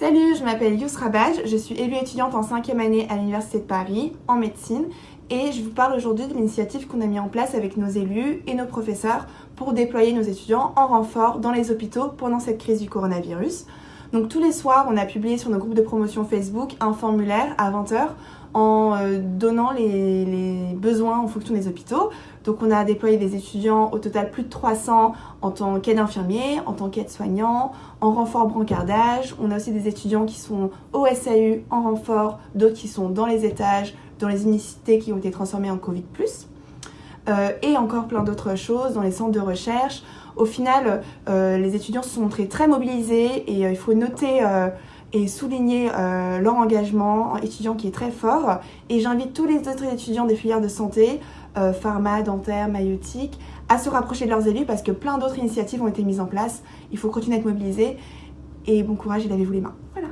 Salut, je m'appelle Yousra Badj, je suis élue étudiante en 5e année à l'Université de Paris en médecine et je vous parle aujourd'hui de l'initiative qu'on a mis en place avec nos élus et nos professeurs pour déployer nos étudiants en renfort dans les hôpitaux pendant cette crise du coronavirus. Donc tous les soirs, on a publié sur nos groupes de promotion Facebook un formulaire à 20h en euh, donnant les, besoins en fonction des hôpitaux. Donc on a déployé des étudiants au total plus de 300 en tant qu'aide infirmier, en tant qu'aide soignant, en renfort brancardage. On a aussi des étudiants qui sont au SAU en renfort, d'autres qui sont dans les étages, dans les unités qui ont été transformées en Covid+. Euh, et encore plein d'autres choses dans les centres de recherche. Au final, euh, les étudiants se sont montrés très mobilisés et euh, il faut noter et souligner leur engagement étudiant qui est très fort. Et j'invite tous les autres étudiants des filières de santé, pharma, dentaire, maïotique, à se rapprocher de leurs élus parce que plein d'autres initiatives ont été mises en place. Il faut continuer à être mobilisé et bon courage et lavez-vous les mains. Voilà.